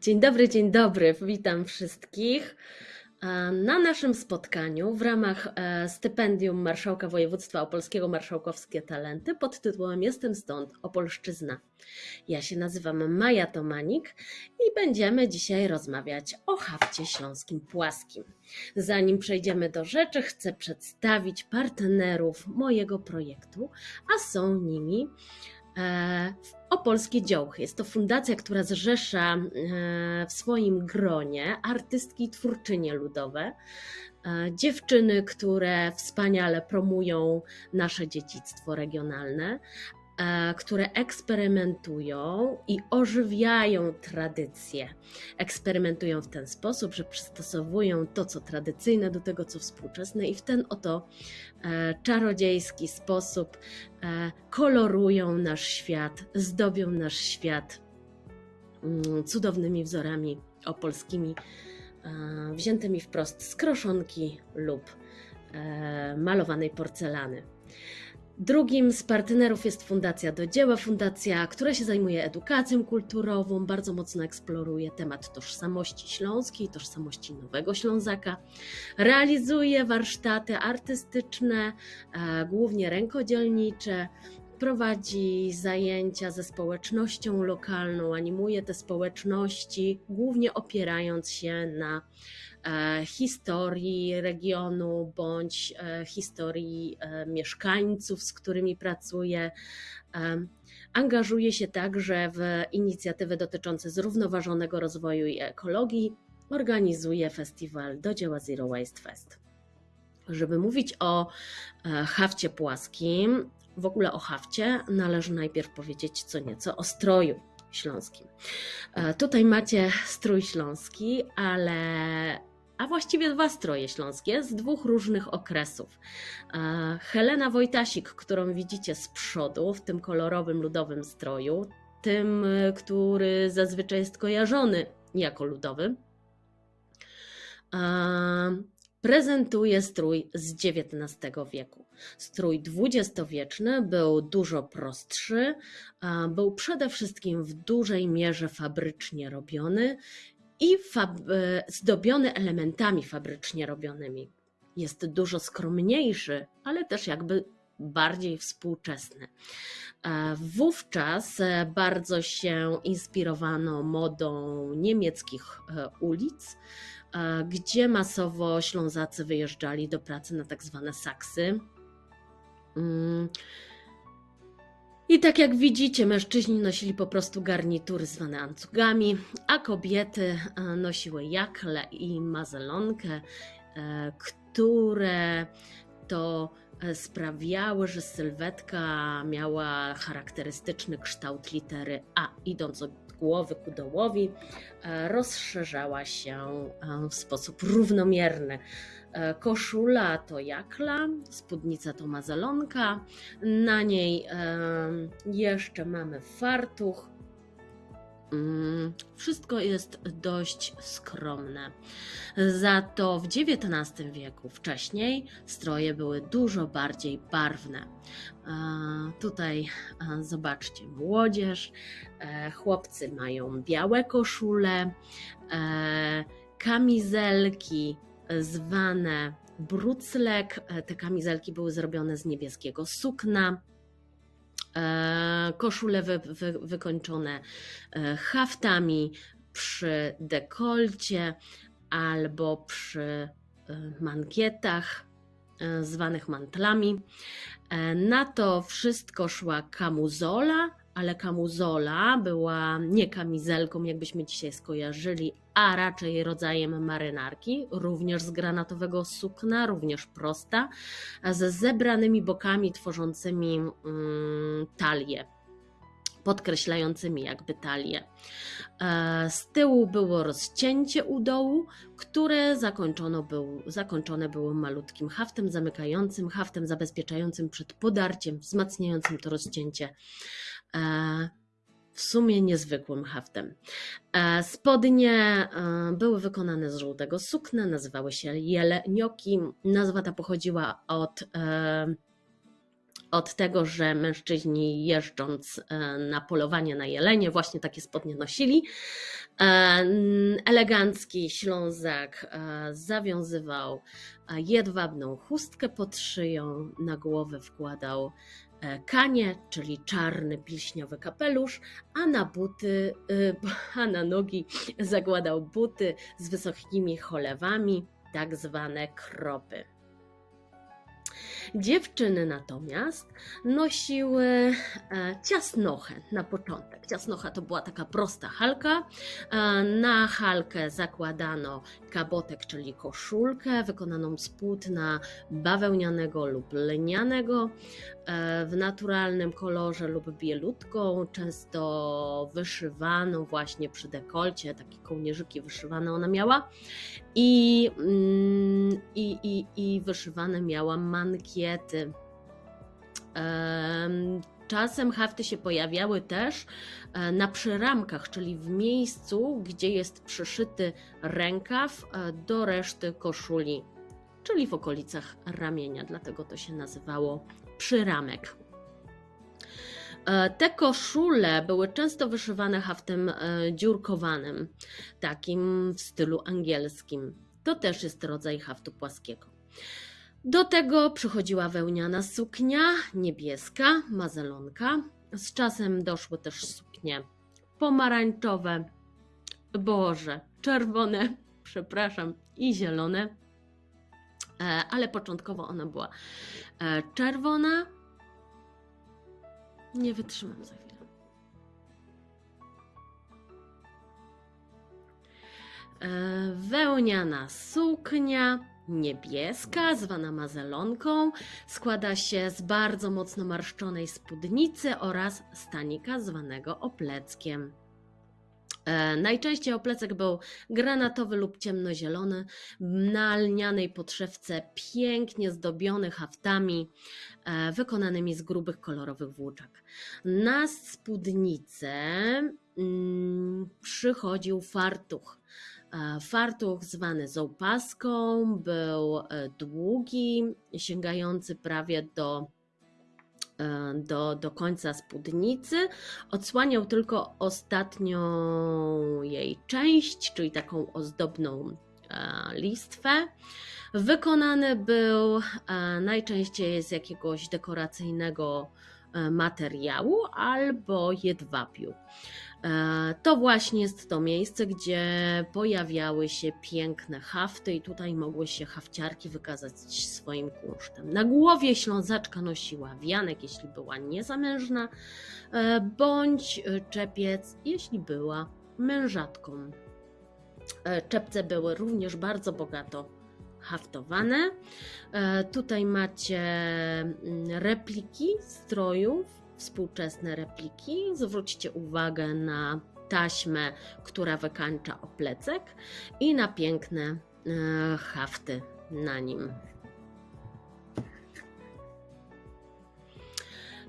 Dzień dobry, dzień dobry. Witam wszystkich. E, Na naszym spotkaniu w ramach e, stypendium Marszałka Województwa Opolskiego Marszałkowskie Talenty pod tytułem Jestem stąd, Opolszczyzna. Ja się nazywam Maja Tomanik i będziemy dzisiaj rozmawiać o hafcie śląskim płaskim. Zanim przejdziemy do rzeczy, chcę przedstawić partnerów mojego projektu, a są nimi Opolskie Działchy. Jest to fundacja, która zrzesza e, w swoim gronie artystki i twórczynie ludowe, e, dziewczyny, które wspaniale promują nasze dziedzictwo regionalne, e, które eksperymentują i ożywiają tradycje. Eksperymentują w ten sposób, że przystosowują to, co tradycyjne, do tego, co współczesne, i w ten oto e, czarodziejski sposób e, kolorują nasz świat, zdobią nasz świat mm, cudownymi wzorami opolskimi, e, wziętymi wprost z kroszonki lub e, malowanej porcelany. Drugim z partnerów jest Fundacja do Dzieła, fundacja, która się zajmuje edukacją kulturową, bardzo mocno eksploruje temat tożsamości śląskiej, tożsamości Nowego Ślązaka. Realizuje warsztaty artystyczne, głównie rękodzielnicze, prowadzi zajęcia ze społecznością lokalną, animuje te społeczności, głównie opierając się na historii regionu bądź e, historii e, mieszkańców, z którymi pracuje. E, Angażuje się także w inicjatywy dotyczące zrównoważonego rozwoju i ekologii. Organizuje festiwal do dzieła Zero Waste Fest. Żeby mówić o e, hafcie płaskim, w ogóle o hafcie, należy najpierw powiedzieć co nieco o stroju śląskim. E, Tutaj macie strój śląski, ale a właściwie dwa stroje śląskie z dwóch różnych okresów. E, Helena Wojtasik, którą widzicie z przodu w tym kolorowym ludowym stroju, tym, e, który zazwyczaj jest kojarzony jako ludowy, e, prezentuje strój z XIX wieku. Strój dwudziestowieczny był dużo prostszy, był przede wszystkim w dużej mierze fabrycznie robiony i e, zdobiony elementami fabrycznie robionymi. Jest dużo skromniejszy, ale też jakby bardziej współczesny. E, Wówczas e, bardzo się inspirowano modą niemieckich ulic, gdzie masowo Ślązacy wyjeżdżali do pracy na tak zwane saksy. I tak jak widzicie, mężczyźni nosili po prostu garnitury zwane ancugami, a kobiety e, nosiły jakle i mazelonkę, e, które to e, sprawiały, że sylwetka miała charakterystyczny kształt litery A, idąc od głowy ku dołowi, rozszerzała się w sposób równomierny. E, Koszula to jakla, spódnica to mazalonka, na niej jeszcze mamy fartuch. Mm, Wszystko jest dość skromne. Za to w XIX wieku wcześniej stroje były dużo bardziej barwne. E, Tutaj e, zobaczcie młodzież, chłopcy mają białe koszule, kamizelki zwane bruclek. E, Te kamizelki były zrobione z niebieskiego sukna. E, Koszule wy, wy, wykończone e, haftami przy dekolcie albo przy mankietach zwanych mantlami. Na to wszystko szła kamuzola, ale kamuzola była nie kamizelką, jakbyśmy dzisiaj skojarzyli, a raczej rodzajem marynarki, również z granatowego sukna, również prosta, ze zebranymi bokami tworzącymi mm, talię, podkreślającymi jakby talię. E, Z tyłu było rozcięcie u dołu, które zakończono był, zakończone było malutkim haftem zamykającym, haftem zabezpieczającym przed podarciem, wzmacniającym to rozcięcie. W sumie niezwykłym haftem. E, Spodnie e, były wykonane z żółtego sukna, nazywały się jelenioki. Nazwa ta pochodziła od e, od tego, że mężczyźni jeżdżąc na polowanie na jelenie właśnie takie spodnie nosili. Elegancki Ślązak zawiązywał jedwabną chustkę pod szyją, na głowę wkładał kanie, czyli czarny pilśniowy kapelusz, a na buty, a na nogi zakładał buty z wysokimi cholewami, tak zwane kropy. Dziewczyny natomiast nosiły e, ciasnochę na początek. Ciasnocha to była taka prosta halka. E, na halkę zakładano kabotek, czyli koszulkę wykonaną z płótna bawełnianego lub lnianego e, w naturalnym kolorze lub bielutką, często wyszywaną właśnie przy dekolcie, takie kołnierzyki wyszywane ona miała i, mm, i, i, i wyszywane miała mankiety. Czasem hafty się pojawiały też e, na przyramkach, czyli w miejscu, gdzie jest przyszyty rękaw e, do reszty koszuli, czyli w okolicach ramienia, dlatego to się nazywało przyramek. E, te koszule były często wyszywane haftem dziurkowanym, takim w stylu angielskim. To też jest rodzaj haftu płaskiego. Do tego przychodziła wełniana suknia niebieska, mazelonka. Z czasem doszły też suknie pomarańczowe, boże, czerwone, przepraszam, i zielone. E, ale początkowo ona była e, czerwona. Nie wytrzymam za chwilę. E, wełniana suknia niebieska, zwana mazelonką, składa się z bardzo mocno marszczonej spódnicy oraz stanika zwanego opleckiem. E, najczęściej oplecek był granatowy lub ciemnozielony, na lnianej podszewce pięknie zdobiony haftami wykonanymi z grubych kolorowych włóczek. Na spódnicę mm, przychodził fartuch Fartuch zwany zołpaską był e, długi, sięgający prawie do, e, do, do końca spódnicy. Odsłaniał tylko ostatnią jej część, czyli taką ozdobną e, listwę. Wykonany był najczęściej z jakiegoś dekoracyjnego materiału albo jedwabiu. E, to właśnie jest to miejsce, gdzie pojawiały się piękne hafty i tutaj mogły się hafciarki wykazać swoim kunsztem. Na głowie ślązaczka nosiła wianek, jeśli była niezamężna, e, bądź czepiec, jeśli była mężatką. E, czepce były również bardzo bogato haftowane. Tutaj macie mm, repliki strojów współczesne repliki. Zwróćcie uwagę na taśmę, która wykańcza oplecek i na piękne e, hafty na nim.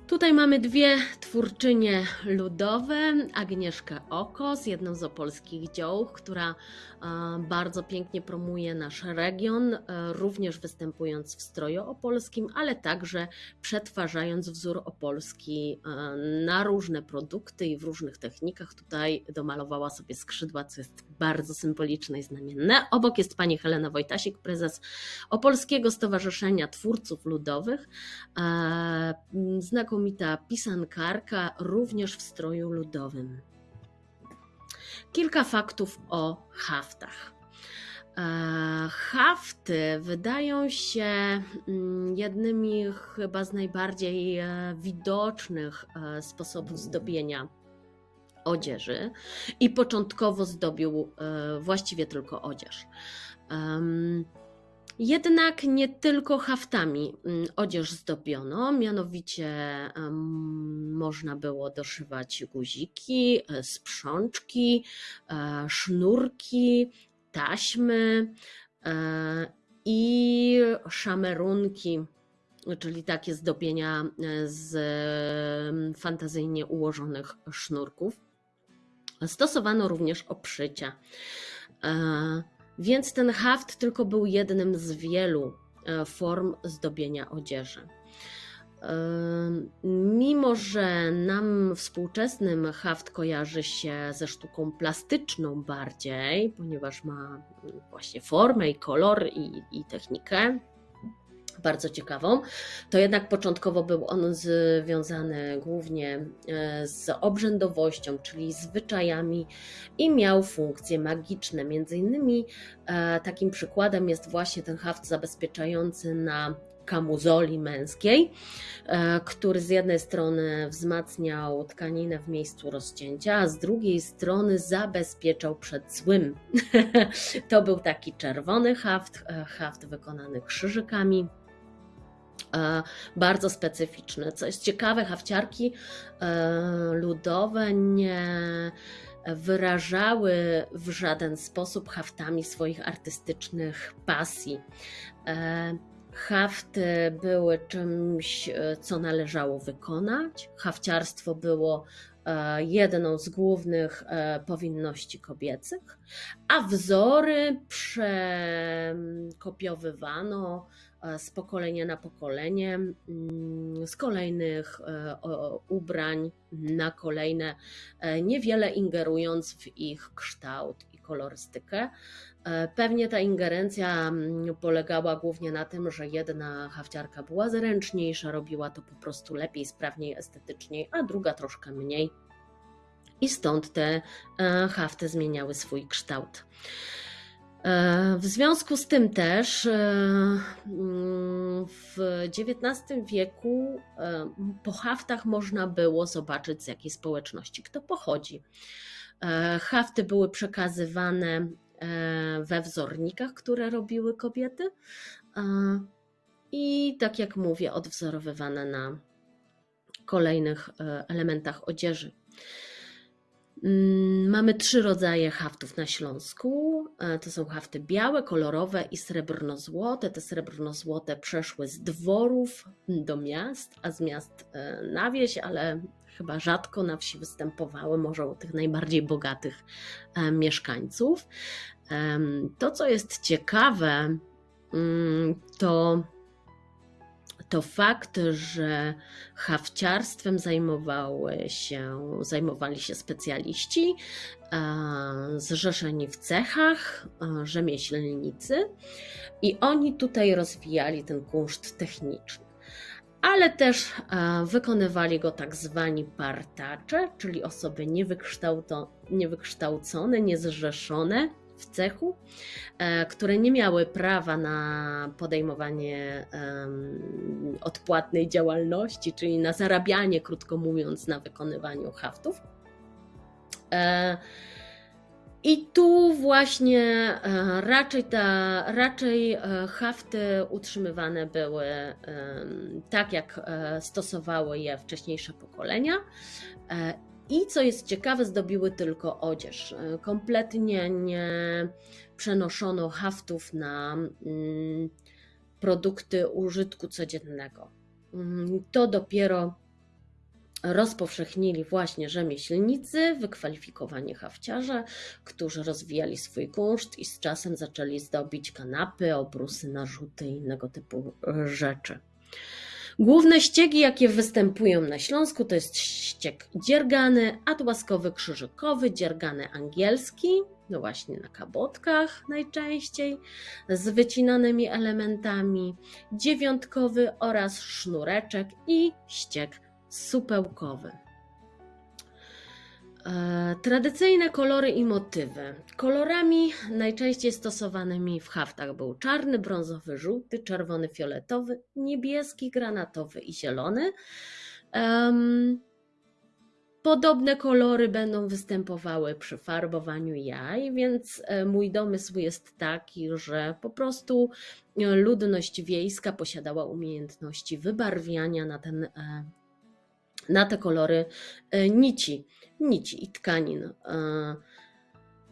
Tutaj mamy dwie twórczynie ludowe, Agnieszkę Okos, jedną z opolskich dziołów, która e, bardzo pięknie promuje nasz region, e, również występując w stroju opolskim, ale także przetwarzając wzór opolski e, na różne produkty i w różnych technikach. Tutaj domalowała sobie skrzydła, co jest bardzo symboliczne i znamienne. Obok jest pani Helena Wojtasik, prezes Opolskiego Stowarzyszenia Twórców Ludowych, znakomita znakomita pisankarka, również w stroju ludowym. Kilka faktów o haftach. E, hafty wydają się mm, jednymi chyba z najbardziej e, widocznych e, sposobów zdobienia odzieży i początkowo zdobił właściwie tylko odzież. Jednak nie tylko haftami mm, odzież zdobiono, mianowicie można było doszywać guziki, e, sprzączki, e, sznurki, taśmy e, i szamerunki, czyli takie zdobienia z fantazyjnie ułożonych sznurków. Stosowano również obszycia. Więc ten haft tylko był jednym z wielu e, form zdobienia odzieży. Mimo, że nam współczesnym haft kojarzy się ze sztuką plastyczną bardziej, ponieważ ma właśnie formę i kolor i, i technikę, bardzo ciekawą, to jednak początkowo był on związany głównie e, z obrzędowością, czyli zwyczajami i miał funkcje magiczne. Między innymi e, takim przykładem jest właśnie ten haft zabezpieczający na kamuzoli męskiej, e, który z jednej strony wzmacniał tkaninę w miejscu rozcięcia, a z drugiej strony zabezpieczał przed złym. to był taki czerwony haft, haft wykonany krzyżykami bardzo specyficzny. Co jest ciekawe, hawciarki e, ludowe nie wyrażały w żaden sposób haftami swoich artystycznych pasji. E, hafty były czymś, co należało wykonać. Hafciarstwo było jedną z głównych powinności kobiecych, a wzory przekopiowywano E, z pokolenia na pokolenie, mm, z kolejnych e, ubrań na kolejne, e, niewiele ingerując w ich kształt i kolorystykę. Pewnie ta ingerencja mm, polegała głównie na tym, że jedna hafciarka była zręczniejsza, robiła to po prostu lepiej, sprawniej, estetyczniej, a druga troszkę mniej. I stąd te hafty zmieniały swój kształt. E, w związku z tym też e, mm, w XIX wieku e, po haftach można było zobaczyć z jakiej społeczności kto pochodzi. Hafty były przekazywane we wzornikach, które robiły kobiety i tak jak mówię, odwzorowywane na kolejnych elementach odzieży. Mm, mamy trzy rodzaje haftów na Śląsku. E, to są hafty białe, kolorowe i srebrno-złote. Te srebrno-złote przeszły z dworów do miast, a z miast e, na wieś, ale chyba rzadko na wsi występowały, może u tych najbardziej bogatych e, mieszkańców. To, co jest ciekawe, mm, to to fakt, że hawciarstwem zajmowały się, zajmowali się specjaliści zrzeszeni w cechach, rzemieślnicy i oni tutaj rozwijali ten kunszt techniczny. Ale też wykonywali go tak zwani partacze, czyli osoby niewykształcone, niezrzeszone, w cechu, e, które nie miały prawa na podejmowanie odpłatnej działalności, czyli na zarabianie, krótko mówiąc, na wykonywaniu haftów. E, I tu właśnie e, raczej, ta, raczej hafty utrzymywane były tak, jak stosowały je wcześniejsze pokolenia i co jest ciekawe, zdobiły tylko odzież. E, kompletnie nie przenoszono haftów na mm, produkty użytku codziennego. Mm, to dopiero rozpowszechnili właśnie rzemieślnicy, wykwalifikowani hafciarze, którzy rozwijali swój kunszt i z czasem zaczęli zdobić kanapy, obrusy, narzuty i innego typu rzeczy. Główne ściegi, jakie występują na Śląsku, to jest ścieg dziergany, atłaskowy krzyżykowy, dziergany angielski, no właśnie na kabotkach najczęściej, z wycinanymi elementami, dziewiątkowy oraz sznureczek i ścieg supełkowy. E, tradycyjne kolory i motywy. Kolorami najczęściej stosowanymi w haftach był czarny, brązowy, żółty, czerwony, fioletowy, niebieski, granatowy i zielony. Podobne kolory będą występowały przy farbowaniu jaj, więc e, mój domysł jest taki, że po prostu e, ludność wiejska posiadała umiejętności wybarwiania na, ten, na te kolory nici nici i tkanin. E,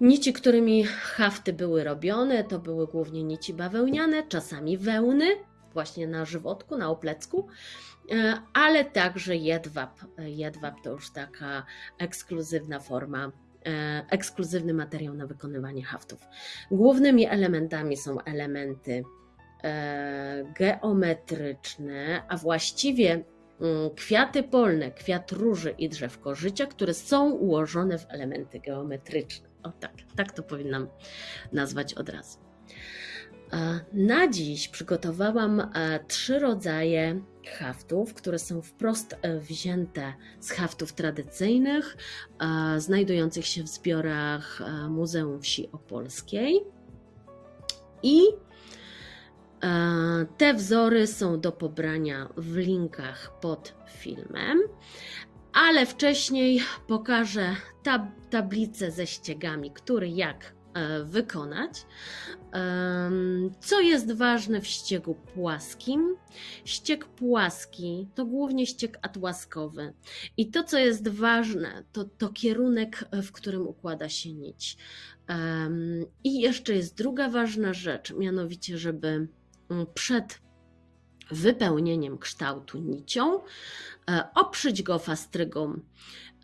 nici, którymi hafty były robione, to były głównie nici bawełniane, czasami wełny, właśnie na żywotku, na oplecku, e, ale także jedwab. Jedwab to już taka ekskluzywna forma e, ekskluzywny materiał na wykonywanie haftów. Głównymi elementami są elementy geometryczne, a właściwie kwiaty polne, kwiat róży i drzewko życia, które są ułożone w elementy geometryczne. O tak, tak to powinnam nazwać od razu. E, Na dziś przygotowałam e, trzy rodzaje haftów, które są wprost e, wzięte z haftów tradycyjnych, znajdujących się w zbiorach Muzeum Wsi Opolskiej. I te wzory są do pobrania w linkach pod filmem. Ale wcześniej pokażę tab tablicę ze ściegami, który jak e, wykonać. Em, Co jest ważne w ściegu płaskim? Ścieg płaski to głównie ścieg atłaskowy. I to, co jest ważne, to, to kierunek, w którym układa się nić. I jeszcze jest druga ważna rzecz, mianowicie, żeby przed wypełnieniem kształtu nicią e, oprzeć go fastrygą.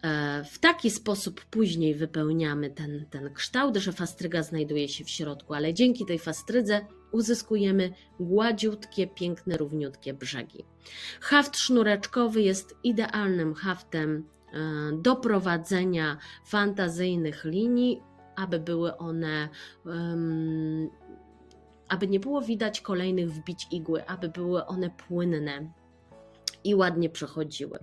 E, W taki sposób później wypełniamy ten, ten kształt, że fastryga znajduje się w środku, ale dzięki tej fastrydze uzyskujemy gładziutkie, piękne, równiutkie brzegi. Haft sznureczkowy jest idealnym haftem e, do prowadzenia fantazyjnych linii, aby były one, aby nie było widać kolejnych wbić igły, aby były one płynne i ładnie przechodziły.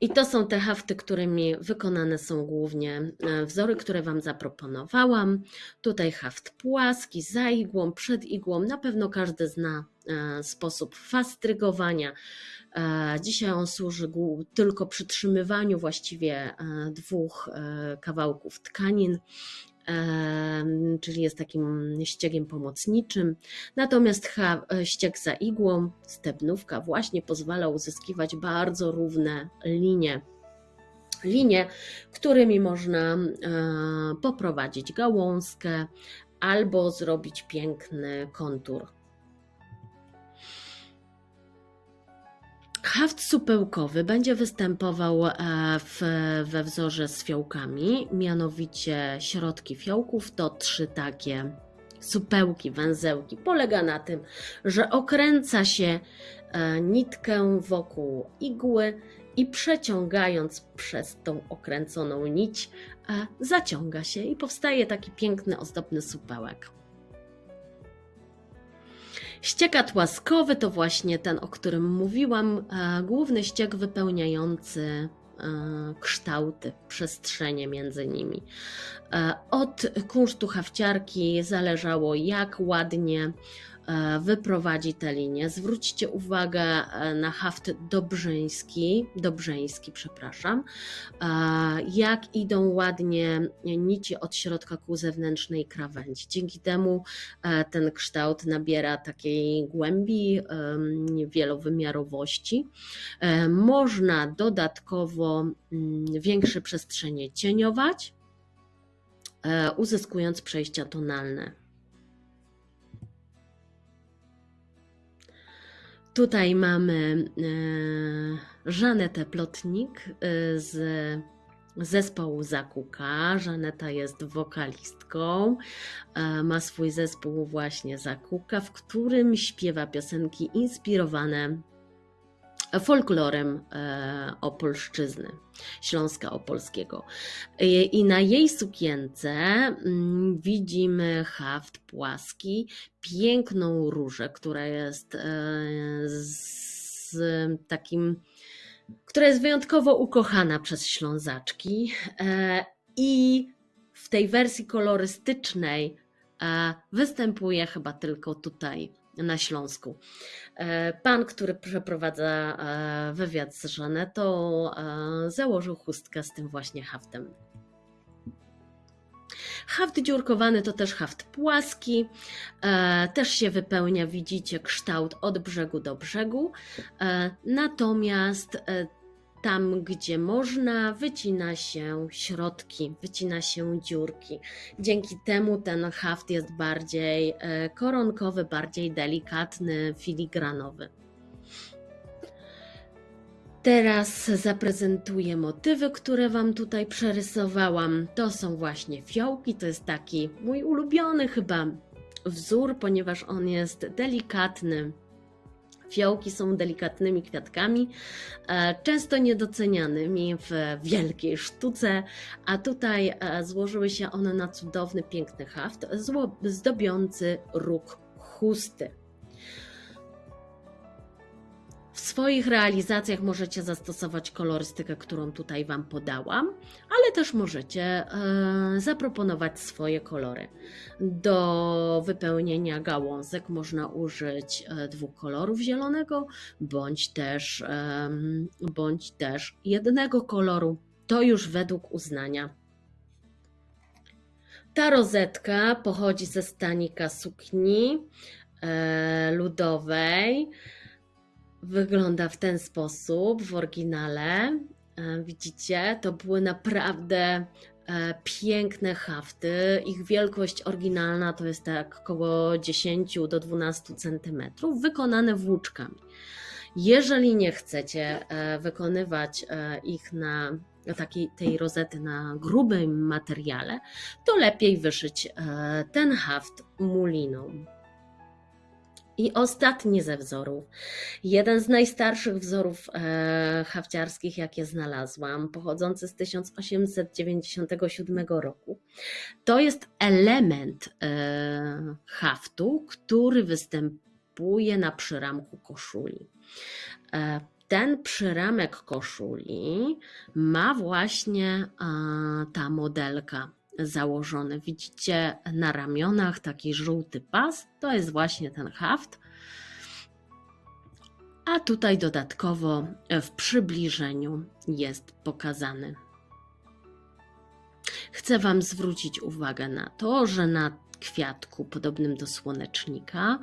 I to są te hafty, którymi wykonane są głównie e, wzory, które Wam zaproponowałam. Tutaj haft płaski, za igłą, przed igłą. Na pewno każdy zna e, sposób fastrygowania. E, Dzisiaj on służy tylko przytrzymywaniu właściwie dwóch kawałków tkanin, czyli jest takim ściegiem pomocniczym. Natomiast e, ścieg za igłą, stebnówka, właśnie pozwala uzyskiwać bardzo równe linie. Linie, którymi można e, poprowadzić gałązkę albo zrobić piękny kontur. Haft supełkowy będzie występował e, w, we wzorze z fiołkami, mianowicie środki fiołków to trzy takie supełki, węzełki. Polega na tym, że okręca się e, nitkę wokół igły i przeciągając przez tą okręconą nić, e, zaciąga się i powstaje taki piękny, ozdobny supełek. Ściek atłaskowy to właśnie ten, o którym mówiłam, e, główny ściek wypełniający e, kształty, przestrzenie między nimi. E, Od kunsztu hafciarki zależało, jak ładnie wyprowadzi te linie. Zwróćcie uwagę e, na haft dobrzyński, dobrzeński, przepraszam, e, jak idą ładnie nici od środka ku zewnętrznej krawędzi. Dzięki temu e, ten kształt nabiera takiej głębi, wielowymiarowości. E, Można dodatkowo mm, większe przestrzenie cieniować, e, uzyskując przejścia tonalne. Tutaj mamy e, Żanetę Plotnik e, z zespołu Zakuka. Żaneta jest wokalistką, e, ma swój zespół właśnie Zakuka, w którym śpiewa piosenki inspirowane folklorem e, Opolszczyzny, Śląska Opolskiego. I, I na jej sukience mm, widzimy haft płaski, piękną różę, która jest e, z takim, która jest wyjątkowo ukochana przez Ślązaczki e, i w tej wersji kolorystycznej e, występuje chyba tylko tutaj na Śląsku. E, Pan, który przeprowadza e, wywiad z Żanetą, e, założył chustkę z tym właśnie haftem. Haft dziurkowany to też haft płaski, e, też się wypełnia, widzicie, kształt od brzegu do brzegu, e, natomiast tam, gdzie można, wycina się środki, wycina się dziurki. Dzięki temu ten haft jest bardziej e, koronkowy, bardziej delikatny, filigranowy. Teraz zaprezentuję motywy, które Wam tutaj przerysowałam. To są właśnie fiołki, to jest taki mój ulubiony chyba wzór, ponieważ on jest delikatny, Fiołki są delikatnymi kwiatkami, e, często niedocenianymi w wielkiej sztuce, a tutaj e, złożyły się one na cudowny, piękny haft zdobiący róg chusty. W swoich realizacjach możecie zastosować kolorystykę, którą tutaj Wam podałam, ale też możecie e, zaproponować swoje kolory. Do wypełnienia gałązek można użyć e, dwóch kolorów zielonego, bądź też, bądź też jednego koloru. To już według uznania. Ta rozetka pochodzi ze stanika sukni e, ludowej. Wygląda w ten sposób w oryginale. E, Widzicie, to były naprawdę e, piękne hafty. Ich wielkość oryginalna to jest tak około 10 do 12 cm, wykonane włóczkami. Jeżeli nie chcecie e, wykonywać ich na takiej tej rozety na grubym materiale, to lepiej wyszyć ten haft muliną. I ostatni ze wzorów, jeden z najstarszych wzorów e, hafciarskich, jakie znalazłam, pochodzący z 1897 roku. To jest element e, haftu, który występuje na przyramku koszuli. E, ten przyramek koszuli ma właśnie ta modelka założony. Widzicie na ramionach taki żółty pas, to jest właśnie ten haft. A tutaj dodatkowo w przybliżeniu jest pokazany. Chcę Wam zwrócić uwagę na to, że na kwiatku podobnym do słonecznika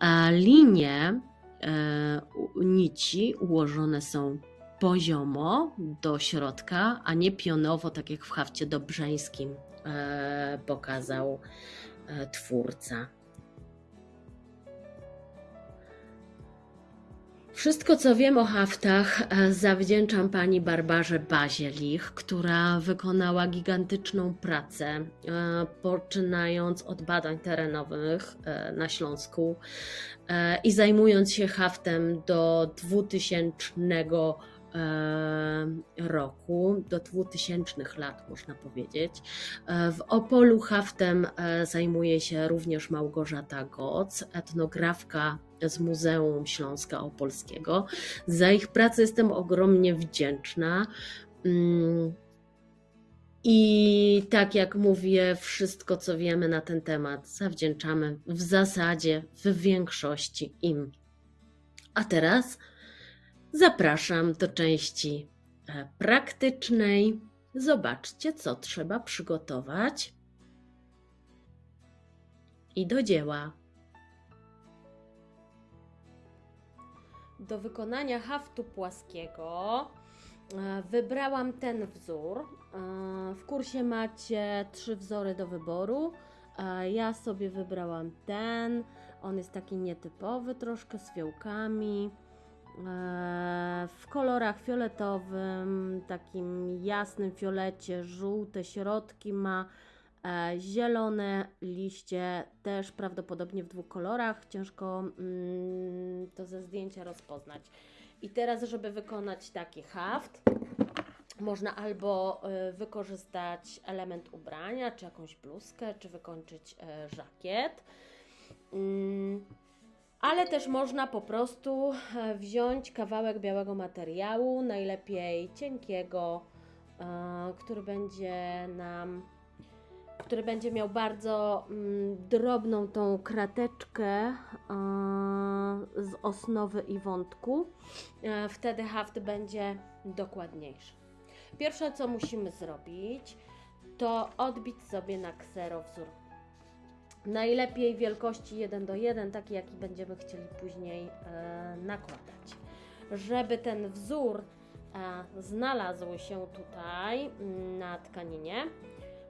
e, linie e, nici ułożone są poziomo do środka, a nie pionowo, tak jak w hafcie dobrzeńskim pokazał e, twórca. Wszystko, co wiem o haftach, e, zawdzięczam pani Barbarze Bazielich, która wykonała gigantyczną pracę, e, poczynając od badań terenowych e, na Śląsku e, i zajmując się haftem do 2000 e, roku, do 2000 lat można powiedzieć. E, W Opolu haftem e, zajmuje się również Małgorzata Goc, etnografka z Muzeum Śląska Opolskiego. Za ich pracę jestem ogromnie wdzięczna. Mm, I tak jak mówię, wszystko co wiemy na ten temat zawdzięczamy w zasadzie w większości im. A teraz zapraszam do części e, praktycznej. Zobaczcie, co trzeba przygotować. I do dzieła. Do wykonania haftu płaskiego e, wybrałam ten wzór. E, W kursie macie trzy wzory do wyboru. Ja sobie wybrałam ten. On jest taki nietypowy, troszkę z fiołkami. E, W kolorach fioletowym, takim jasnym fiolecie, żółte środki ma, e, zielone liście też prawdopodobnie w dwóch kolorach. Ciężko mm, to ze zdjęcia rozpoznać. I teraz, żeby wykonać taki haft, można albo y, wykorzystać element ubrania, czy jakąś bluzkę, czy wykończyć e, żakiet. Mm, ale też można po prostu e, wziąć kawałek białego materiału, najlepiej cienkiego, e, który będzie nam, który będzie miał bardzo mm, drobną tą krateczkę e, z osnowy i wątku. Wtedy haft będzie dokładniejszy. Pierwsze co musimy zrobić, to odbić sobie na ksero wzór Najlepiej wielkości 1 do 1, taki jaki będziemy chcieli później e, nakładać. Żeby ten wzór e, znalazł się tutaj mm, na tkaninie,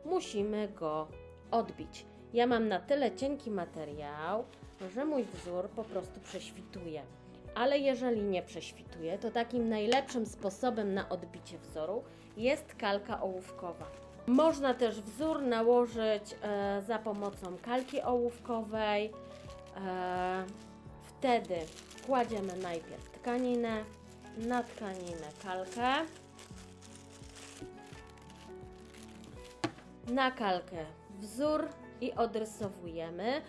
musimy go odbić. Ja mam na tyle cienki materiał, że mój wzór po prostu prześwituje. Ale jeżeli nie prześwituje, to takim najlepszym sposobem na odbicie wzoru jest kalka ołówkowa. Można też wzór nałożyć e, za pomocą kalki ołówkowej. E, Wtedy kładziemy najpierw tkaninę, na tkaninę kalkę, na kalkę wzór i odrysowujemy.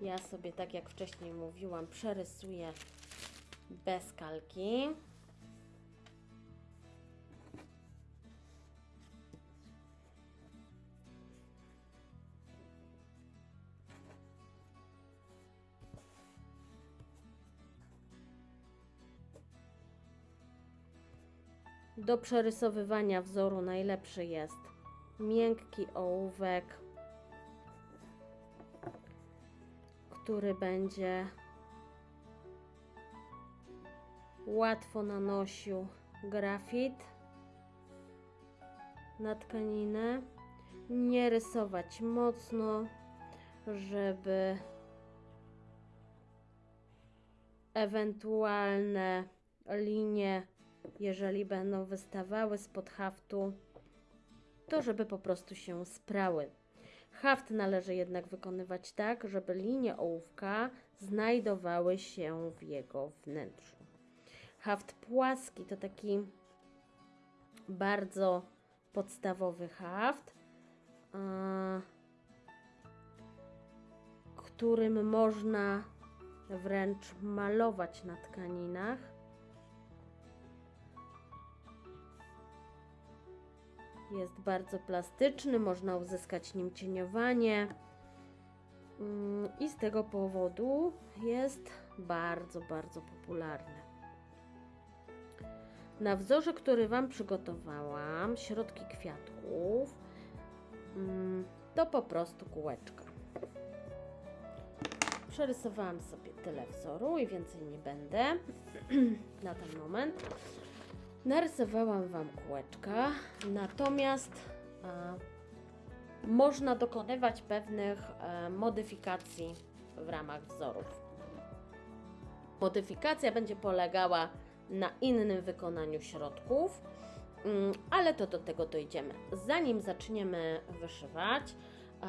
Ja sobie, tak jak wcześniej mówiłam, przerysuję bez kalki. Do przerysowywania wzoru najlepszy jest miękki ołówek, który będzie łatwo nanosił grafit na tkaninę. Nie rysować mocno, żeby ewentualne linie, jeżeli będą wystawały spod haftu, to żeby po prostu się sprały. Haft należy jednak wykonywać tak, żeby linie ołówka znajdowały się w jego wnętrzu. Haft płaski to taki bardzo podstawowy haft, którym można wręcz malować na tkaninach. Jest bardzo plastyczny, można uzyskać nim cieniowanie Mm, i z tego powodu jest bardzo, bardzo popularny. Na wzorze, który Wam przygotowałam, środki kwiatków, mm, to po prostu kółeczka. Przerysowałam sobie tyle wzoru i więcej nie będę na ten moment. Narysowałam Wam kółeczka, natomiast e, można dokonywać pewnych e, modyfikacji w ramach wzorów. Modyfikacja będzie polegała na innym wykonaniu środków, mm, ale to do tego dojdziemy. Zanim zaczniemy wyszywać, e,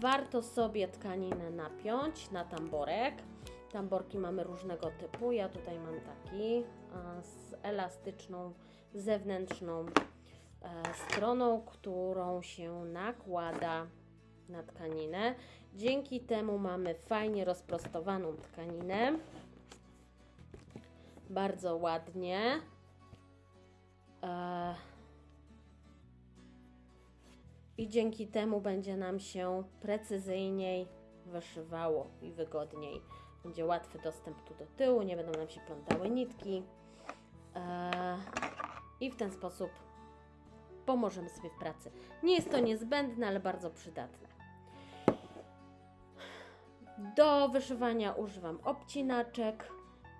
warto sobie tkaninę napiąć na tamborek. Tamborki mamy różnego typu. Ja tutaj mam taki z elastyczną zewnętrzną e, stroną, którą się nakłada na tkaninę. Dzięki temu mamy fajnie rozprostowaną tkaninę. Bardzo ładnie. E, I dzięki temu będzie nam się precyzyjniej wyszywało i wygodniej. Będzie łatwy dostęp tu do tyłu, nie będą nam się plątały nitki. E, I w ten sposób pomożemy sobie w pracy. Nie jest to niezbędne, ale bardzo przydatne. Do wyszywania używam obcinaczek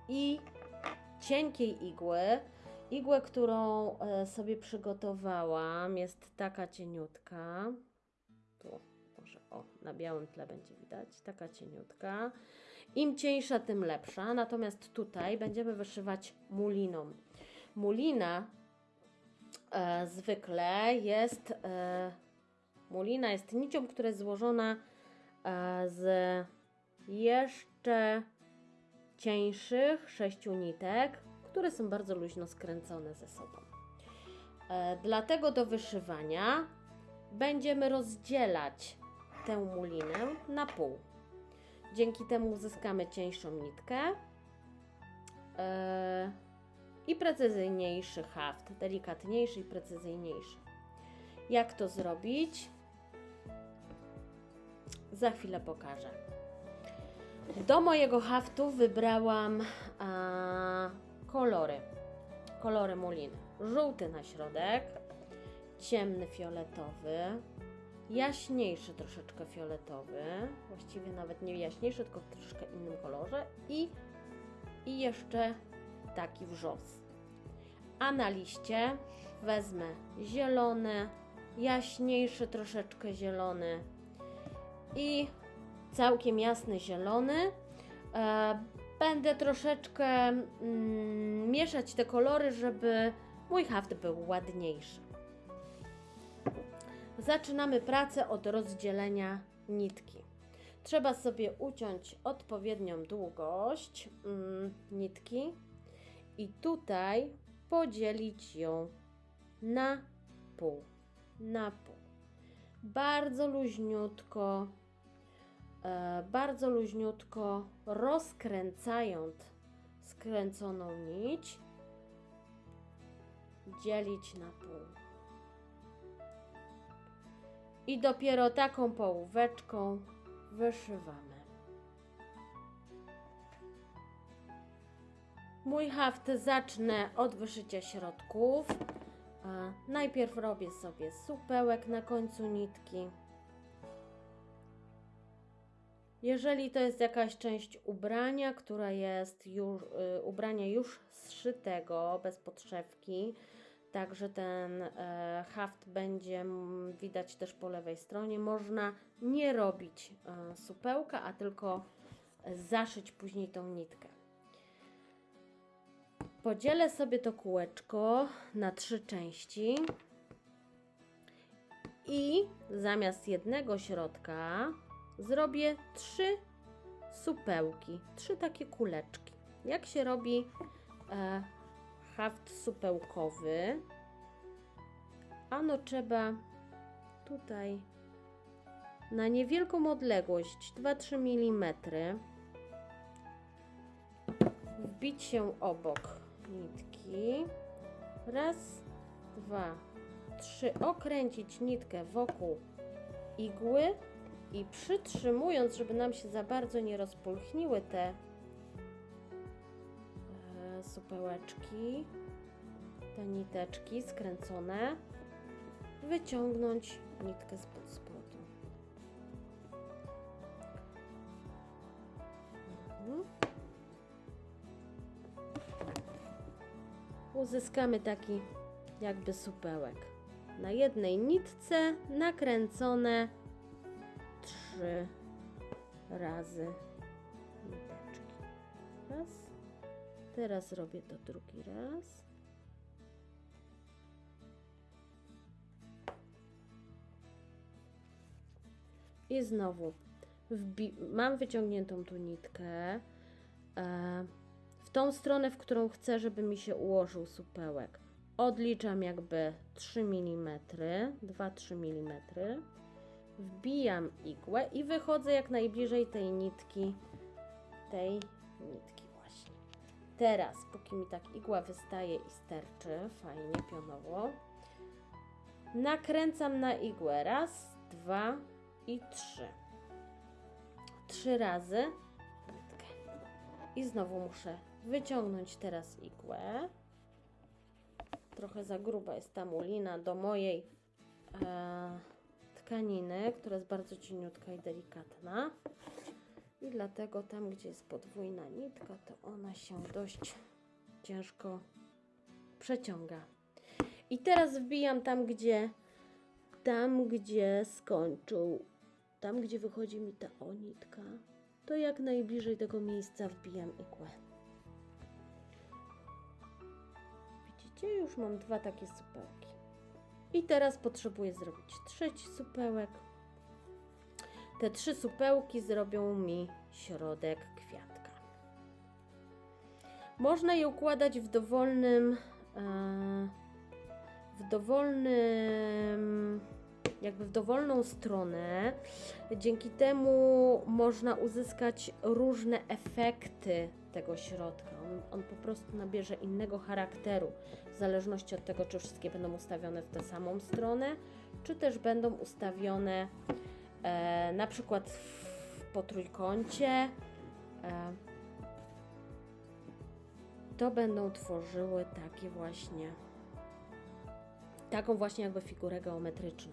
i cienkiej igły. Igłę, którą e, sobie przygotowałam, jest taka cieniutka. Tu, może o, na białym tle będzie widać. Taka cieniutka. Im cieńsza, tym lepsza. Natomiast tutaj będziemy wyszywać muliną. Mulina e, zwykle jest. E, mulina jest nicią, która jest złożona e, z jeszcze cieńszych sześciu nitek, które są bardzo luźno skręcone ze sobą. E, dlatego do wyszywania będziemy rozdzielać tę mulinę na pół. Dzięki temu uzyskamy cieńszą nitkę e, i precyzyjniejszy haft, delikatniejszy i precyzyjniejszy. Jak to zrobić? Za chwilę pokażę. Do mojego haftu wybrałam a, kolory. Kolory muliny. Żółty na środek, ciemny fioletowy, jaśniejszy troszeczkę fioletowy, właściwie nawet nie jaśniejszy, tylko w troszkę innym kolorze i, i jeszcze taki wrzos. A na liście wezmę zielony, jaśniejszy troszeczkę zielony i całkiem jasny zielony. E, będę troszeczkę mm, mieszać te kolory, żeby mój haft był ładniejszy. Zaczynamy pracę od rozdzielenia nitki. Trzeba sobie uciąć odpowiednią długość mm, nitki i tutaj podzielić ją na pół. Na pół. Bardzo luźniutko, e, bardzo luźniutko rozkręcając skręconą nić, dzielić na pół. I dopiero taką połóweczką wyszywamy. Mój haft zacznę od wyszycia środków. Najpierw robię sobie supełek na końcu nitki. Jeżeli to jest jakaś część ubrania, która jest już, y, ubrania już zszytego, bez podszewki, Także ten e, haft będzie widać też po lewej stronie. Można nie robić e, supełka, a tylko zaszyć później tą nitkę. Podzielę sobie to kółeczko na trzy części i zamiast jednego środka zrobię trzy supełki, trzy takie kuleczki. Jak się robi e, haft supełkowy. Ano trzeba tutaj na niewielką odległość 2-3 mm wbić się obok nitki. Raz, dwa, trzy. Okręcić nitkę wokół igły i przytrzymując, żeby nam się za bardzo nie rozpulchniły te supełeczki, te niteczki skręcone, wyciągnąć nitkę spod spodu. Mhm. Uzyskamy taki jakby supełek. Na jednej nitce nakręcone trzy razy niteczki. Raz, Teraz robię to drugi raz. I znowu mam wyciągniętą tu nitkę e, w tą stronę, w którą chcę, żeby mi się ułożył supełek. Odliczam jakby 3 mm, 2-3 mm. Wbijam igłę i wychodzę jak najbliżej tej nitki, tej nitki. Teraz, póki mi tak igła wystaje i sterczy, fajnie, pionowo, nakręcam na igłę. Raz, dwa i trzy. Trzy razy. I znowu muszę wyciągnąć teraz igłę. Trochę za gruba jest ta mulina do mojej e, tkaniny, która jest bardzo cieniutka i delikatna. I dlatego tam, gdzie jest podwójna nitka, to ona się dość ciężko przeciąga. I teraz wbijam tam, gdzie tam, gdzie skończył, tam, gdzie wychodzi mi ta onitka, to jak najbliżej tego miejsca wbijam igłę. Widzicie? Już mam dwa takie supełki. I teraz potrzebuję zrobić trzeci supełek. Te trzy supełki zrobią mi środek kwiatka. Można je układać w dowolnym, e, w dowolnym, jakby w dowolną stronę. Dzięki temu można uzyskać różne efekty tego środka. On, on, po prostu nabierze innego charakteru, w zależności od tego, czy wszystkie będą ustawione w tę samą stronę, czy też będą ustawione e, na przykład w, po trójkącie. E, to będą tworzyły takie właśnie, taką właśnie jakby figurę geometryczną.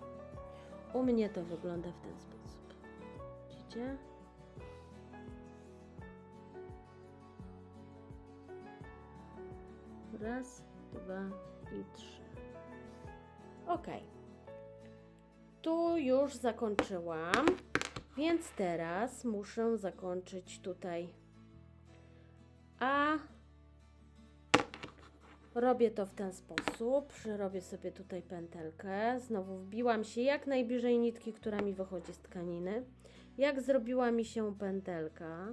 U mnie to wygląda w ten sposób. Widzicie? Raz, dwa i trzy. Ok tu już zakończyłam, więc teraz muszę zakończyć tutaj. A Robię to w ten sposób. Przerobię sobie tutaj pętelkę. Znowu wbiłam się jak najbliżej nitki, która mi wychodzi z tkaniny. Jak zrobiła mi się pętelka,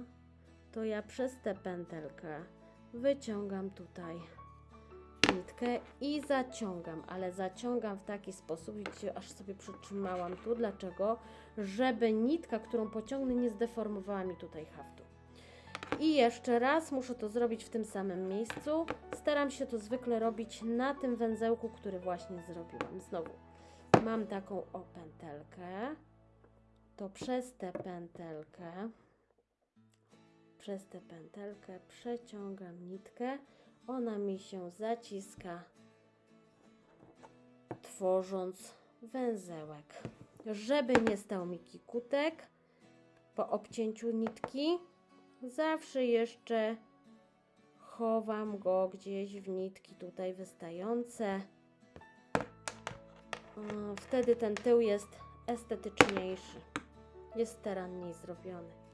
to ja przez tę pętelkę wyciągam tutaj nitkę i zaciągam, ale zaciągam w taki sposób, widzicie, aż sobie przytrzymałam tu. Dlaczego? Żeby nitka, którą pociągnę, nie zdeformowała mi tutaj haftu. I jeszcze raz muszę to zrobić w tym samym miejscu. Staram się to zwykle robić na tym węzełku, który właśnie zrobiłam. Znowu mam taką o pętelkę. To przez tę pętelkę, przez tę pętelkę przeciągam nitkę. Ona mi się zaciska, tworząc węzełek. Żeby nie stał mi kikutek po obcięciu nitki, zawsze jeszcze chowam go gdzieś w nitki tutaj wystające. Wtedy ten tył jest estetyczniejszy, jest staranniej zrobiony.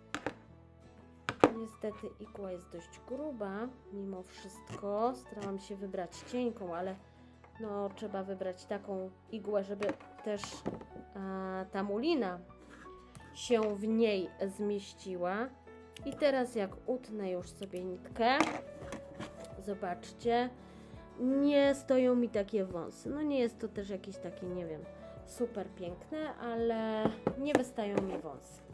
Niestety igła jest dość gruba, mimo wszystko. Starałam się wybrać cienką, ale no trzeba wybrać taką igłę, żeby też a, ta mulina się w niej zmieściła. I teraz jak utnę już sobie nitkę, zobaczcie, nie stoją mi takie wąsy. No nie jest to też jakieś takie, nie wiem, super piękne, ale nie wystają mi wąsy.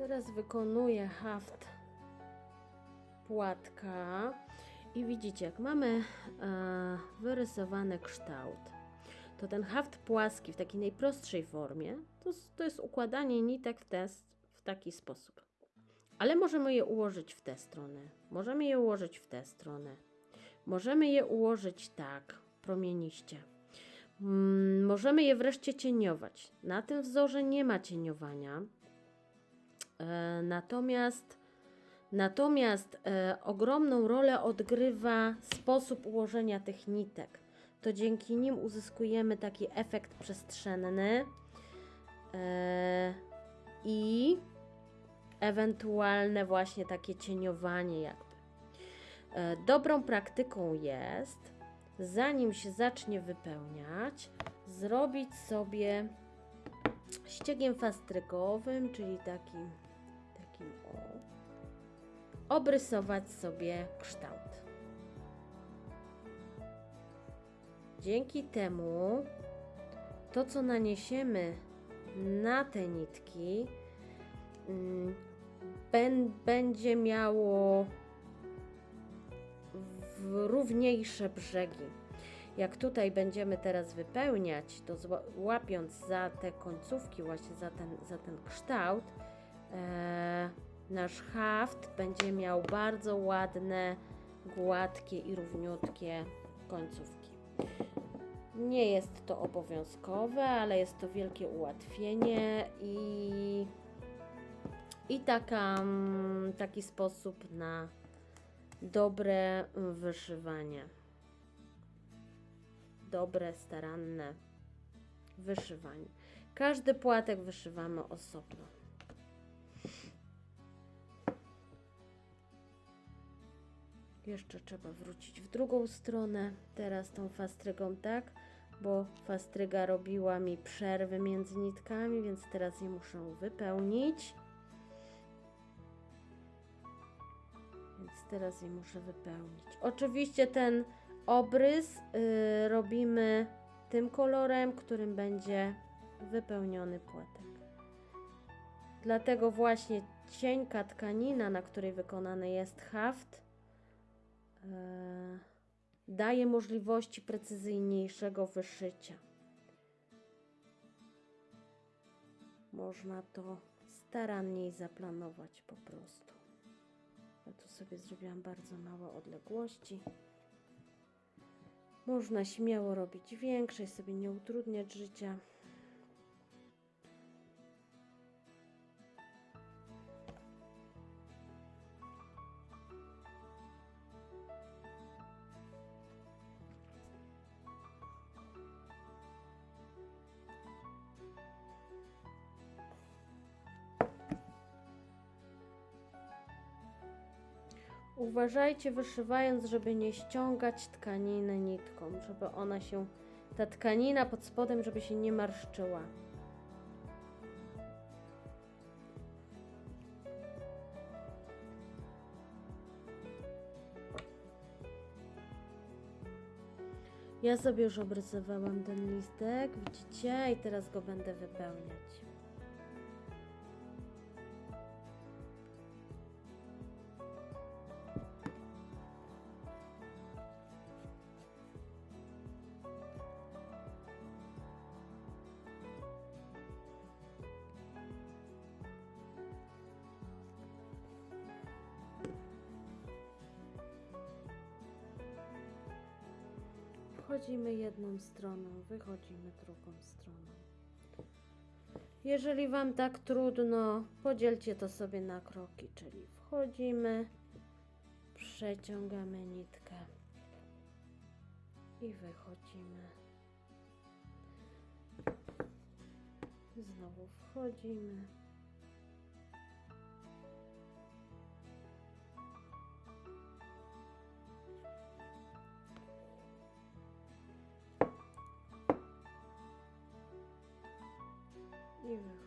Teraz wykonuję haft płatka i widzicie, jak mamy e, wyrysowany kształt, to ten haft płaski w takiej najprostszej formie to, to jest układanie nitek w, ten, w taki sposób. Ale możemy je ułożyć w tę stronę, możemy je ułożyć w tę stronę, możemy je ułożyć tak, promieniście. Mm, możemy je wreszcie cieniować. Na tym wzorze nie ma cieniowania. E, natomiast natomiast e, ogromną rolę odgrywa sposób ułożenia tych nitek. To dzięki nim uzyskujemy taki efekt przestrzenny e, i ewentualne właśnie takie cieniowanie jakby. Dobrą praktyką jest, zanim się zacznie wypełniać, zrobić sobie ściegiem fastrygowym, czyli takim, takim o, obrysować sobie kształt. Dzięki temu to, co naniesiemy na te nitki, mm, bę- będzie miało równiejsze brzegi. Jak tutaj będziemy teraz wypełniać, to łapiąc za te końcówki, właśnie za ten, za ten kształt, nasz haft będzie miał bardzo ładne, gładkie i równiutkie końcówki. Nie jest to obowiązkowe, ale jest to wielkie ułatwienie i, i taka, mm, taki sposób na dobre wyszywanie. Dobre, staranne wyszywanie. Każdy płatek wyszywamy osobno. Jeszcze trzeba wrócić w drugą stronę. Teraz tą fastrygą tak, bo fastryga robiła mi przerwy między nitkami, więc teraz je muszę wypełnić. Więc teraz je muszę wypełnić. Oczywiście ten obrys y, robimy tym kolorem, którym będzie wypełniony płatek. Dlatego właśnie cienka tkanina, na której wykonany jest haft, daje możliwości precyzyjniejszego wyszycia. Można to staranniej zaplanować po prostu. Ja tu sobie zrobiłam bardzo małe odległości. Można śmiało robić większe i sobie nie utrudniać życia. Uważajcie wyszywając, żeby nie ściągać tkaniny nitką, żeby ona się, ta tkanina pod spodem, żeby się nie marszczyła. Ja sobie już obrysowałam ten listek, widzicie? I teraz go będę wypełniać. Stroną, wychodzimy drugą stroną. Jeżeli Wam tak trudno, podzielcie to sobie na kroki, czyli wchodzimy, przeciągamy nitkę i wychodzimy. Znowu wchodzimy. I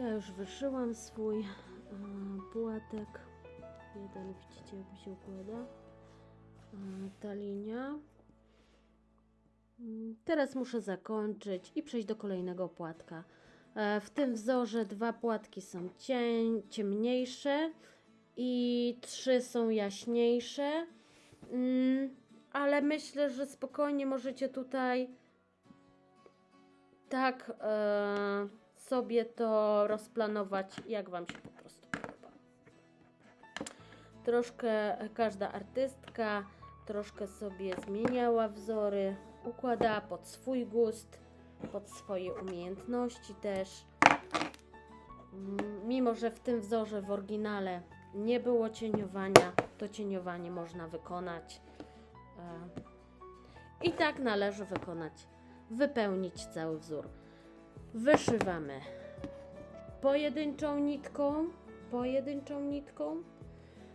Ja już wyszyłam swój e, płatek. Jeden, widzicie jak mi się układa. E, ta linia. Mm, Teraz muszę zakończyć i przejść do kolejnego płatka. E, W tym wzorze dwa płatki są cień, ciemniejsze i trzy są jaśniejsze. Mm, Ale myślę, że spokojnie możecie tutaj tak e, sobie to rozplanować, jak Wam się po prostu podoba. Troszkę każda artystka troszkę sobie zmieniała wzory, układała pod swój gust, pod swoje umiejętności też. Mm, Mimo, że w tym wzorze w oryginale nie było cieniowania, to cieniowanie można wykonać. E, I tak należy wykonać, wypełnić cały wzór. Wyszywamy pojedynczą nitką, pojedynczą nitką,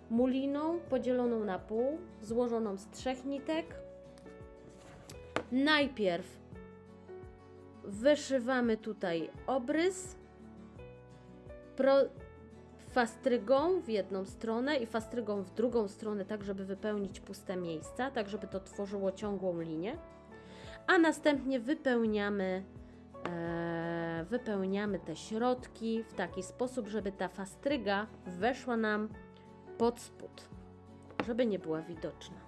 muliną podzieloną na pół, złożoną z trzech nitek. Najpierw wyszywamy tutaj obrys pro, fastrygą w jedną stronę i fastrygą w drugą stronę, tak żeby wypełnić puste miejsca, tak żeby to tworzyło ciągłą linię. A następnie wypełniamy, wypełniamy te środki w taki sposób, żeby ta fastryga weszła nam pod spód, żeby nie była widoczna.